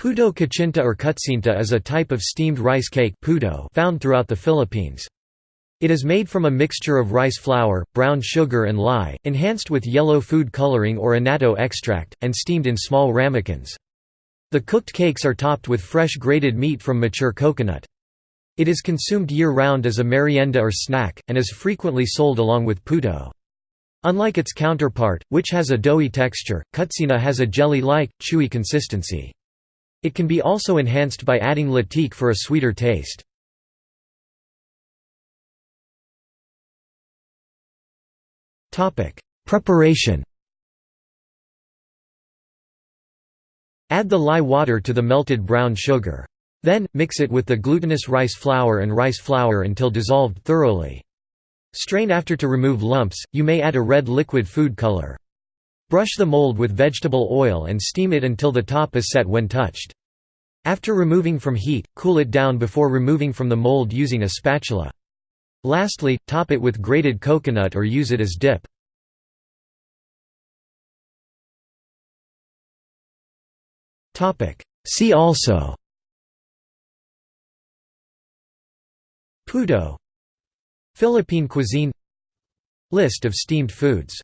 Puto kachinta or kutsinta is a type of steamed rice cake found throughout the Philippines. It is made from a mixture of rice flour, brown sugar and lye, enhanced with yellow food coloring or annatto extract, and steamed in small ramekins. The cooked cakes are topped with fresh grated meat from mature coconut. It is consumed year-round as a merienda or snack, and is frequently sold along with puto. Unlike its counterpart, which has a doughy texture, kutsinta has a jelly-like, chewy consistency. It can be also enhanced by adding latik for a sweeter taste. Preparation Add the lye water to the melted brown sugar. Then, mix it with the glutinous rice flour and rice flour until dissolved thoroughly. Strain after to remove lumps, you may add a red liquid food color. Brush the mold with vegetable oil and steam it until the top is set when touched. After removing from heat, cool it down before removing from the mold using a spatula. Lastly, top it with grated coconut or use it as dip. See also Puto Philippine cuisine List of steamed foods